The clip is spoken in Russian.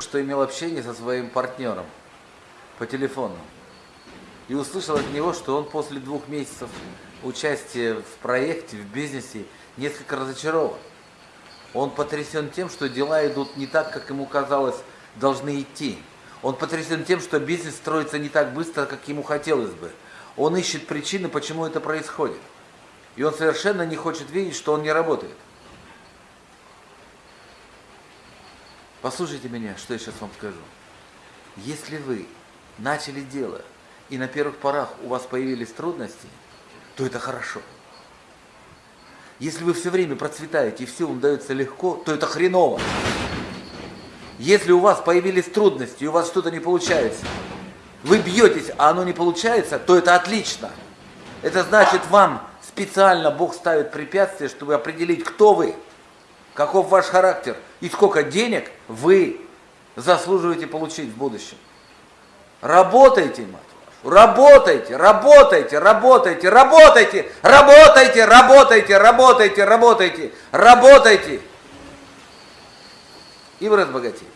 что имел общение со своим партнером по телефону. И услышал от него, что он после двух месяцев участия в проекте, в бизнесе, несколько разочарован. Он потрясен тем, что дела идут не так, как ему казалось, должны идти. Он потрясен тем, что бизнес строится не так быстро, как ему хотелось бы. Он ищет причины, почему это происходит. И он совершенно не хочет видеть, что он не работает. Послушайте меня, что я сейчас вам скажу. Если вы начали дело, и на первых порах у вас появились трудности, то это хорошо. Если вы все время процветаете и все вам дается легко, то это хреново. Если у вас появились трудности, и у вас что-то не получается, вы бьетесь, а оно не получается, то это отлично. Это значит, вам специально Бог ставит препятствия, чтобы определить, кто вы, каков ваш характер и сколько денег вы заслуживаете получить в будущем. Работайте, мать вашу, работайте, работайте, работайте, работайте, работайте, работайте, работайте, работайте, работайте. И вы разбогатеете.